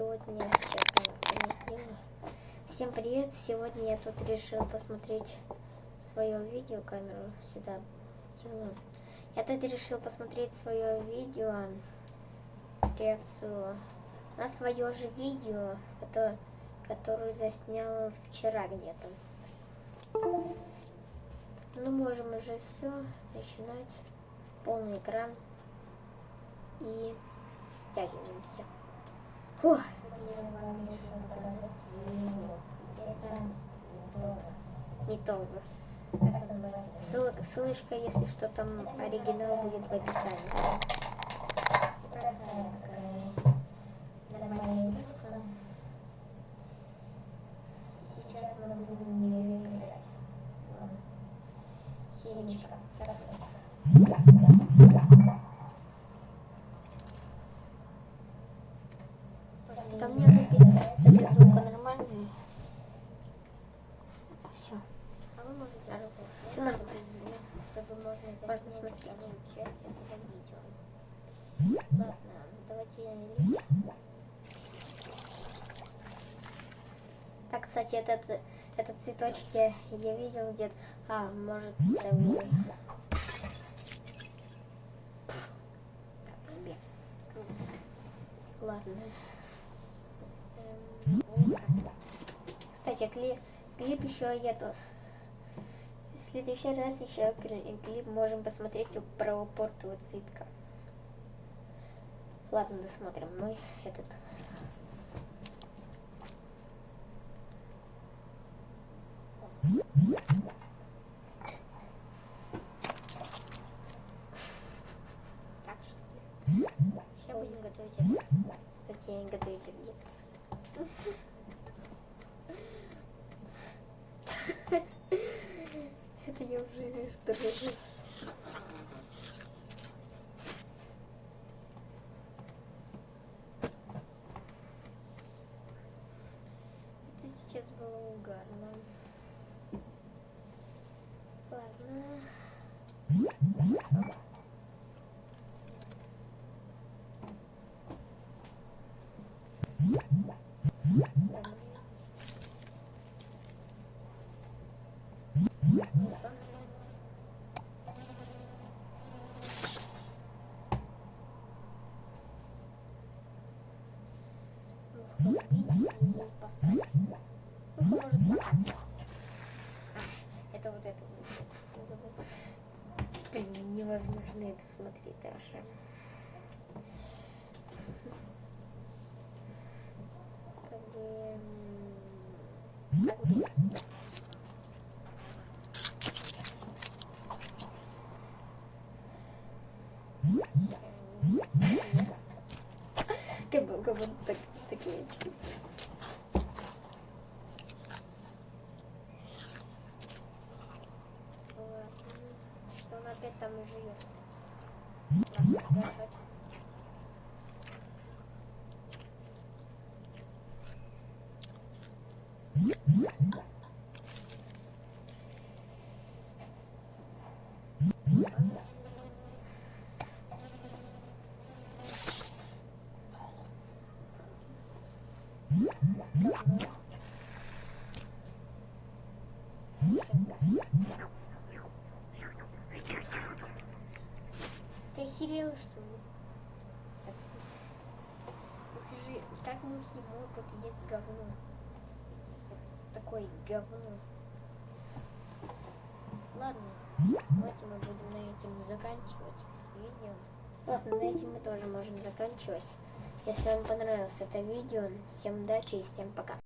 сегодня сейчас понесли. Всем привет! Сегодня я тут решил посмотреть свое видео, камеру сюда тяну. Я тут решил посмотреть свое видео, реакцию на свое же видео, которое, которое заснял вчера где-то. Ну, можем уже все начинать. Полный экран. И стягиваемся. Фух. Не то же. Ссыл, ссылочка, если что, там оригинал будет в описании. Сейчас мы будем играть. Синичка. Там Все. А вы можете все нормально. Чтобы можно можно смотреть часть этого видео. Ладно, давайте. Так, кстати, этот, этот цветочки я видел где-то. А, может. Так, себе. Ладно. Кстати, клип, клип еще то. В следующий раз еще клип можем посмотреть про портового цветка. Ладно, досмотрим. Мы этот Так что? Сейчас будем готовить обед. Кстати, я не готовить обед. Это я уже раз. Это сейчас было угарно. Ладно. Это вот это. Блин, невозможно это смотреть даже. Как бы... как бы, Как бы, так, такие очки. Ладно. Что он опять там и живет? Ладно, охерел, что ли? Же, как мухи могут есть говно? Такое говно. Ладно, давайте мы будем на этом заканчивать видео. Ладно, на этом мы тоже можем заканчивать. Если вам понравилось это видео, всем удачи и всем пока.